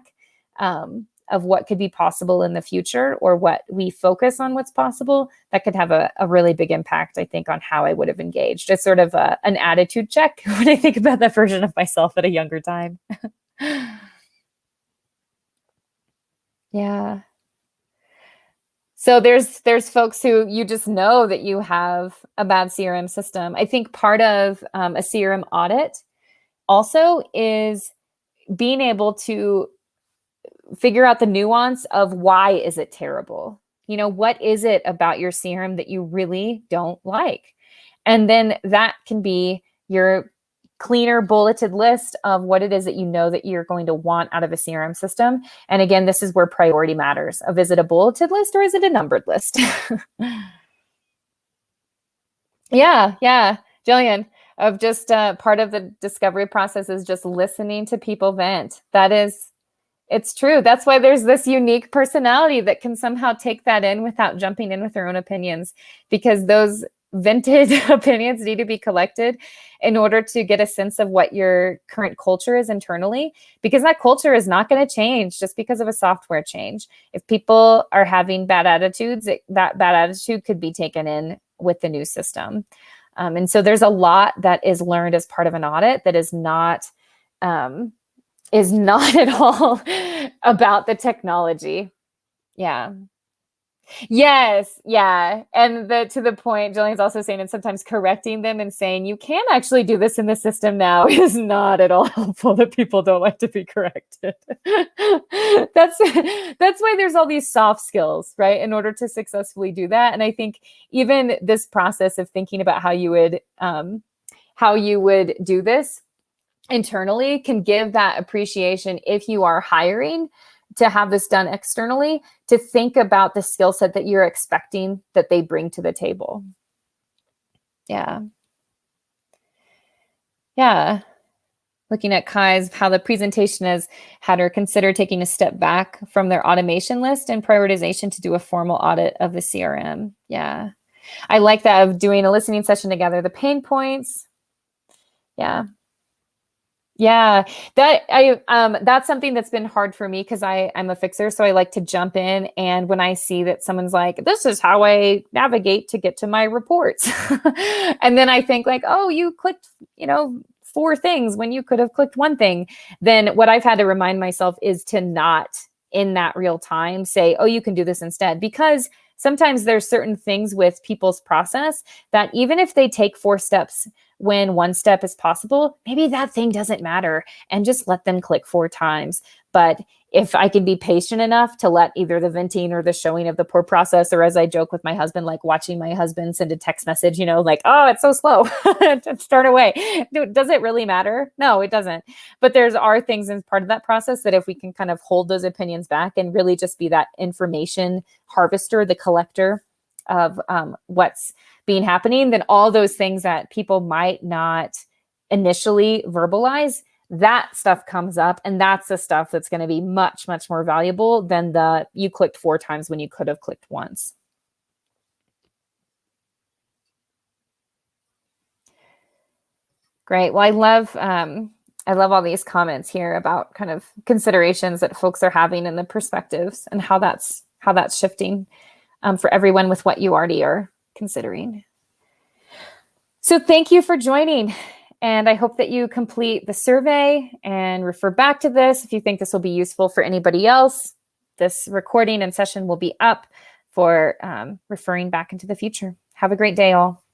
Um, of what could be possible in the future or what we focus on what's possible, that could have a, a really big impact, I think, on how I would have engaged. It's sort of a, an attitude check when I think about that version of myself at a younger time. yeah. So there's there's folks who you just know that you have a bad CRM system. I think part of um, a CRM audit also is being able to figure out the nuance of why is it terrible? You know, what is it about your CRM that you really don't like? And then that can be your cleaner bulleted list of what it is that you know that you're going to want out of a CRM system. And again, this is where priority matters. Is it a bulleted list or is it a numbered list? Yeah, yeah. Jillian, of just uh, part of the discovery process is just listening to people vent. That is, it's true. That's why there's this unique personality that can somehow take that in without jumping in with their own opinions, because those vented opinions need to be collected in order to get a sense of what your current culture is internally because that culture is not going to change just because of a software change if people are having bad attitudes it, that bad attitude could be taken in with the new system um, and so there's a lot that is learned as part of an audit that is not um, is not at all about the technology yeah Yes, yeah. And the to the point, Jillian's also saying, and sometimes correcting them and saying, you can actually do this in the system now is not at all helpful that people don't like to be corrected. that's that's why there's all these soft skills, right? In order to successfully do that. And I think even this process of thinking about how you would um, how you would do this internally can give that appreciation if you are hiring to have this done externally to think about the skill set that you're expecting that they bring to the table. Yeah. Yeah. Looking at Kai's, how the presentation has had her consider taking a step back from their automation list and prioritization to do a formal audit of the CRM. Yeah. I like that of doing a listening session together, the pain points. Yeah. Yeah, that I um that's something that's been hard for me because I I'm a fixer, so I like to jump in and when I see that someone's like, "This is how I navigate to get to my reports," and then I think like, "Oh, you clicked, you know, four things when you could have clicked one thing," then what I've had to remind myself is to not in that real time say, "Oh, you can do this instead," because sometimes there's certain things with people's process that even if they take four steps when one step is possible, maybe that thing doesn't matter and just let them click four times. But if I can be patient enough to let either the venting or the showing of the poor process, or as I joke with my husband, like watching my husband send a text message, you know, like, oh, it's so slow, start away. Does it really matter? No, it doesn't. But there's are things in part of that process that if we can kind of hold those opinions back and really just be that information harvester, the collector of um, what's being happening, then all those things that people might not initially verbalize, that stuff comes up. And that's the stuff that's going to be much, much more valuable than the you clicked four times when you could have clicked once. Great. Well, I love um, I love all these comments here about kind of considerations that folks are having and the perspectives and how that's how that's shifting um, for everyone with what you already are considering. So thank you for joining. And I hope that you complete the survey and refer back to this if you think this will be useful for anybody else. This recording and session will be up for um, referring back into the future. Have a great day, all.